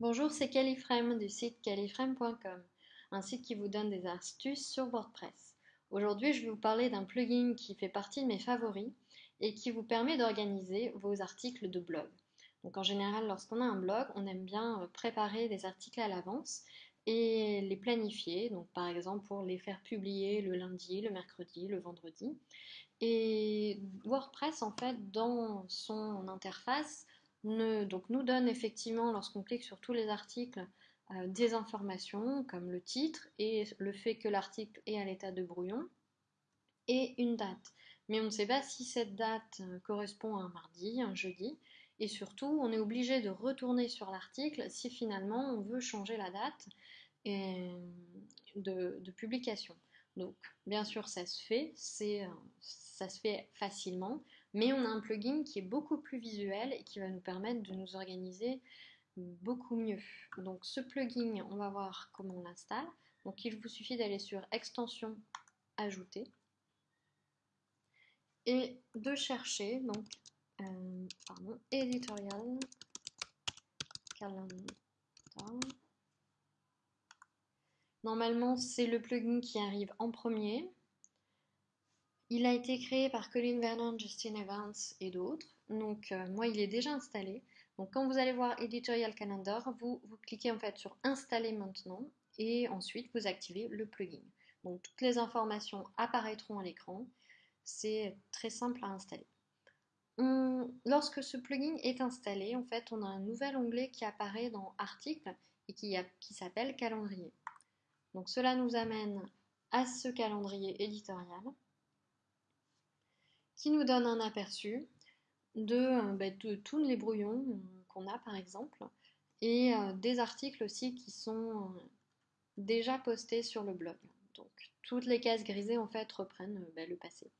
Bonjour, c'est Califrame du site califrame.com, un site qui vous donne des astuces sur WordPress. Aujourd'hui, je vais vous parler d'un plugin qui fait partie de mes favoris et qui vous permet d'organiser vos articles de blog. Donc en général, lorsqu'on a un blog, on aime bien euh, préparer des articles à l'avance et les planifier, donc par exemple pour les faire publier le lundi, le mercredi, le vendredi. Et WordPress, en fait, dans son interface, donc nous donne effectivement, lorsqu'on clique sur tous les articles, euh, des informations comme le titre et le fait que l'article est à l'état de brouillon et une date. Mais on ne sait pas si cette date euh, correspond à un mardi, un jeudi, et surtout on est obligé de retourner sur l'article si finalement on veut changer la date de, publication. Donc bien sûr ça se fait, euh, ça se fait facilement, mais on a un plugin qui est beaucoup plus visuel et qui va nous permettre de nous organiser beaucoup mieux. Donc ce plugin, on va voir comment on l'installe. Donc il vous suffit d'aller sur extension ajouter et de chercher donc euh, pardon, editorial calendar. Normalement, c'est le plugin qui arrive en premier. Il a été créé par Colin Vernon, Justin Evans et d'autres. Donc euh, moi, il est déjà installé. Donc quand vous allez voir Editorial Calendar, vous, cliquez en fait sur Installer maintenant et ensuite vous activez le plugin. Donc toutes les informations apparaîtront à l'écran. C'est très simple à installer. lorsque ce plugin est installé, en fait, on a un nouvel onglet qui apparaît dans Articles et qui s'appelle Calendrier. Donc cela nous amène à ce calendrier éditorial qui nous donne un aperçu de, euh, bah, tous les brouillons euh, qu'on a par exemple et euh, des articles aussi qui sont déjà postés sur le blog. Donc toutes les cases grisées en fait reprennent bah, le passé.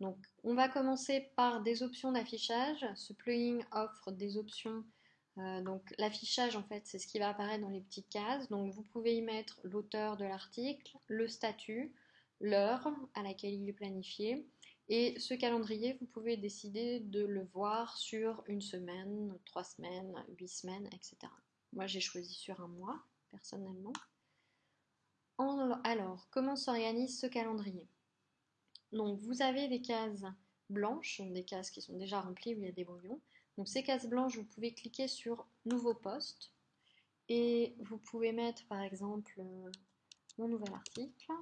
Donc on va commencer par des options d'affichage. Ce plugin offre des options. donc l'affichage en fait c'est ce qui va apparaître dans les petites cases. Donc vous pouvez y mettre l'auteur de l'article, le statut, l'heure à laquelle il est planifié, et ce calendrier, vous pouvez décider de le voir sur une semaine, trois semaines, huit semaines, etc. Moi, j'ai choisi sur un mois, personnellement. Alors, comment s'organise ce calendrier? Donc, vous avez des cases blanches, des cases qui sont déjà remplies où il y a des brouillons. Donc, ces cases blanches, vous pouvez cliquer sur Nouveau poste et vous pouvez mettre, par exemple, euh, mon nouvel article.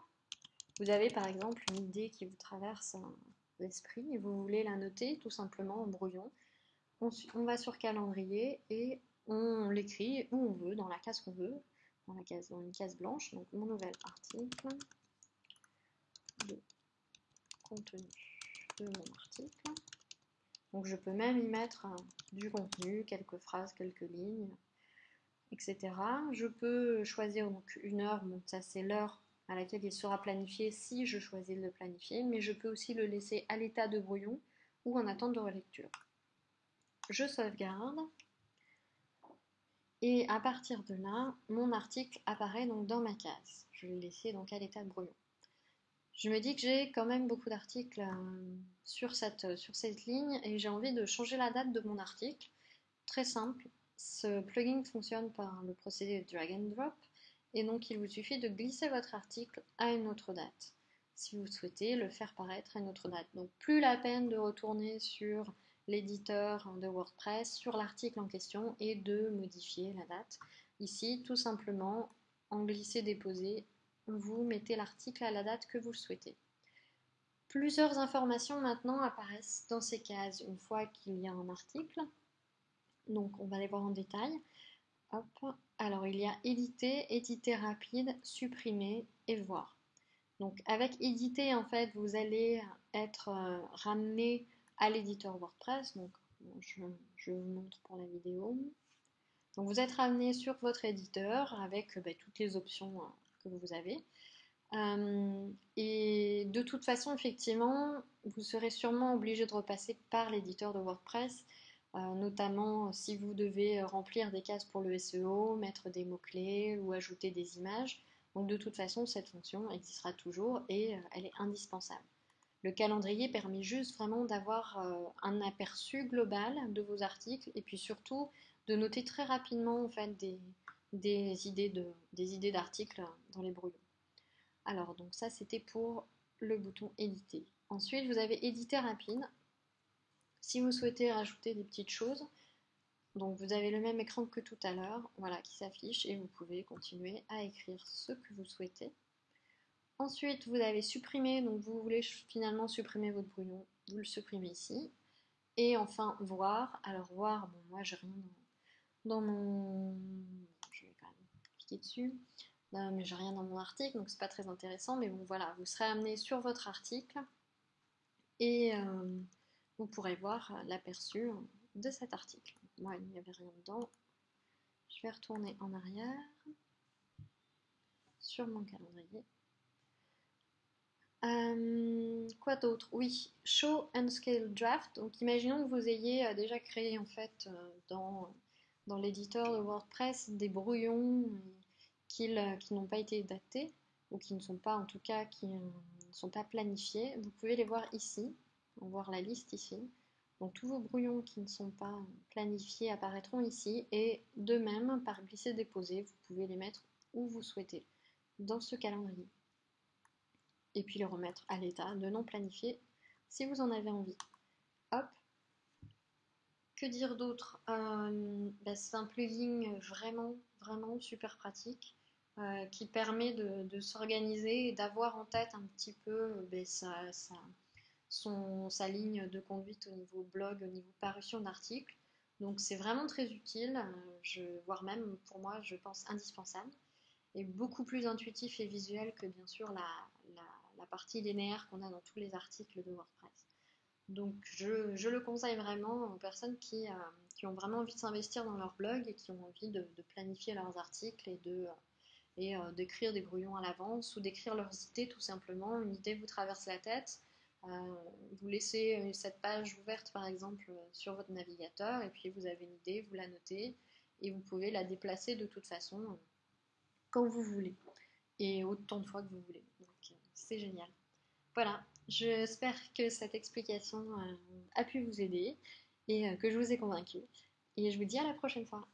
Vous avez, par exemple, une idée qui vous traverse l'esprit et vous voulez la noter tout simplement en brouillon, on, va sur calendrier et on l'écrit où on veut, dans la case qu'on veut, dans, la case, dans une case blanche, donc mon nouvel article de contenu de mon article. Donc je peux même y mettre du contenu, quelques phrases, quelques lignes, etc. Je peux choisir donc une heure, bon ça c'est l'heure à laquelle il sera planifié si je choisis de le planifier, mais je peux aussi le laisser à l'état de brouillon ou en attente de relecture. Je sauvegarde et à partir de là, mon article apparaît donc dans ma case. Je l'ai laissé donc à l'état de brouillon. Je me dis que j'ai quand même beaucoup d'articles euh, sur cette, sur cette ligne et j'ai envie de changer la date de mon article. Très simple, ce plugin fonctionne par le procédé drag and drop et donc il vous suffit de glisser votre article à une autre date si vous souhaitez le faire paraître à une autre date. Donc plus la peine de retourner sur l'éditeur de WordPress, sur l'article en question et de modifier la date. Ici, tout simplement, en glisser-déposer, vous mettez l'article à la date que vous souhaitez. Plusieurs informations maintenant apparaissent dans ces cases une fois qu'il y a un article. Donc on va les voir en détail. Alors il y a éditer, éditer rapide, supprimer et voir. Donc avec éditer, en fait, vous allez être euh, ramené à l'éditeur WordPress. Donc je, vous montre pour la vidéo. Donc vous êtes ramené sur votre éditeur avec euh, bah, toutes les options hein, que vous avez. Euh, et de toute façon, effectivement, vous serez sûrement obligé de repasser par l'éditeur de WordPress notamment si vous devez remplir des cases pour le SEO, mettre des mots-clés ou ajouter des images. Donc de toute façon, cette fonction existera toujours et euh, elle est indispensable. Le calendrier permet juste vraiment d'avoir un aperçu global de vos articles et puis surtout de noter très rapidement en des, idées idées d'articles dans les brouillons. Alors donc ça c'était pour le bouton éditer. Ensuite vous avez éditer rapide. Si vous souhaitez rajouter des petites choses, donc vous avez le même écran que tout à l'heure, voilà, qui s'affiche et vous pouvez continuer à écrire ce que vous souhaitez. Ensuite, vous avez supprimé, donc vous voulez finalement supprimer votre brouillon, vous le supprimez ici. Et enfin, voir. Alors voir, bon moi j'ai rien dans, mon... Je vais quand même cliquer dessus. Euh, mais j'ai rien dans mon article, donc c'est pas très intéressant. Mais bon voilà, vous serez amené sur votre article et euh, vous pourrez voir l'aperçu de cet article. Moi, il n'y avait rien dedans. Je vais retourner en arrière sur mon calendrier. Euh, quoi d'autre? Oui, Show and Scale Draft. Donc, imaginons que vous ayez euh, déjà créé en fait euh, dans, dans l'éditeur de WordPress des brouillons qui, qui n'ont pas été datés ou qui ne sont pas en tout cas qui ne sont pas planifiés. Vous pouvez les voir ici. Voir la liste ici. Donc tous vos brouillons qui ne sont pas planifiés apparaîtront ici et de même par glisser-déposer, vous pouvez les mettre où vous souhaitez dans ce calendrier. Et puis les remettre à l'état de non planifié si vous en avez envie. Hop. Que dire d'autre? Euh, bah, C'est un plugin vraiment, vraiment super pratique euh, qui permet de, s'organiser et d'avoir en tête un petit peu bah, ça son, sa ligne de conduite au niveau blog, au niveau parution d'articles. Donc c'est vraiment très utile, euh, je, voire même pour moi je pense indispensable, et beaucoup plus intuitif et visuel que bien sûr la, la, partie linéaire qu'on a dans tous les articles de WordPress. Donc je, je le conseille vraiment aux personnes qui, euh, qui ont vraiment envie de s'investir dans leur blog et qui ont envie de, planifier leurs articles et de et euh, d'écrire des brouillons à l'avance ou d'écrire leurs idées tout simplement. Une idée vous traverse la tête, vous laissez euh, cette page ouverte par exemple euh, sur votre navigateur et puis vous avez une idée, vous la notez et vous pouvez la déplacer de toute façon quand vous voulez et autant de fois que vous voulez. C'est génial. Voilà, j'espère que cette explication a pu vous aider et que je vous ai convaincu. Et je vous dis à la prochaine fois.